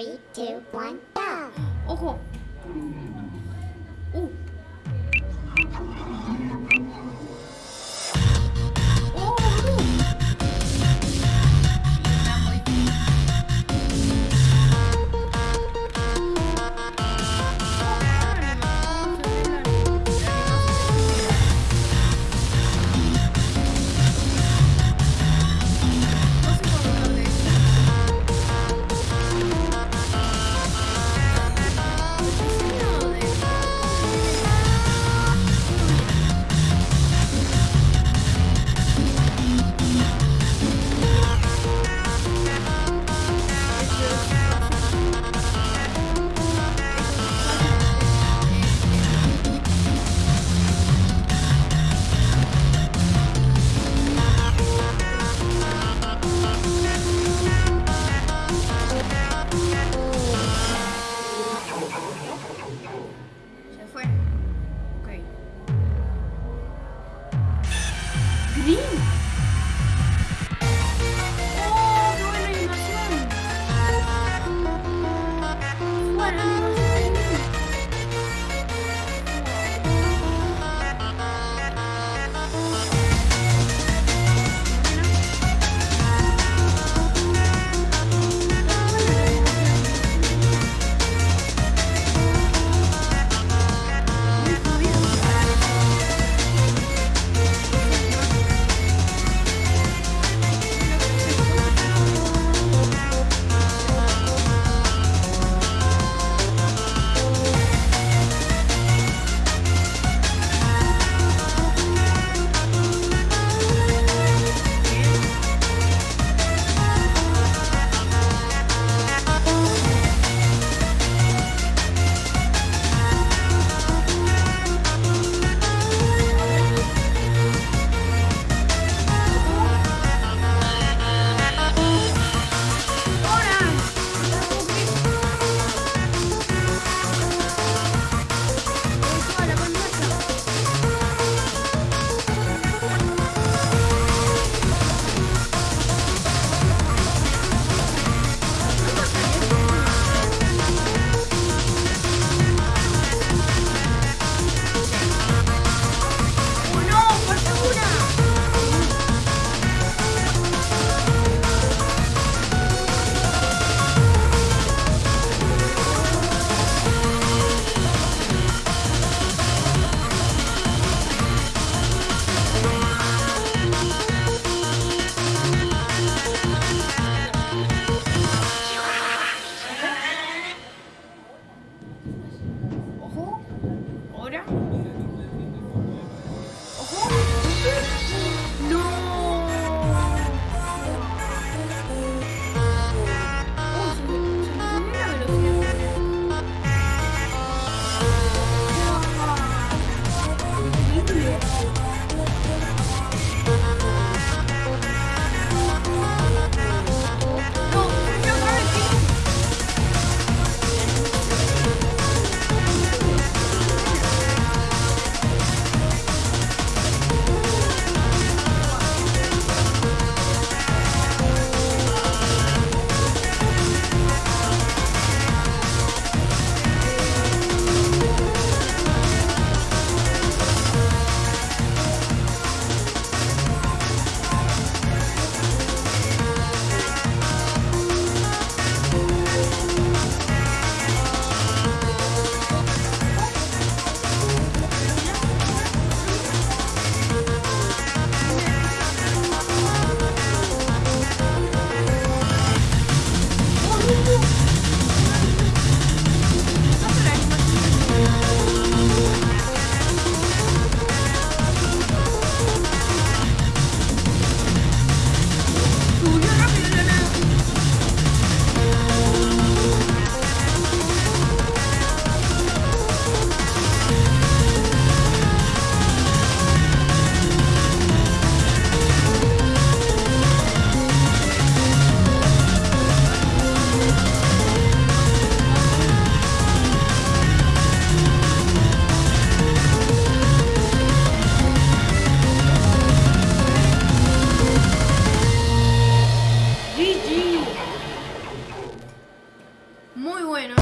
Three, two, one, go! Oh, muy bueno.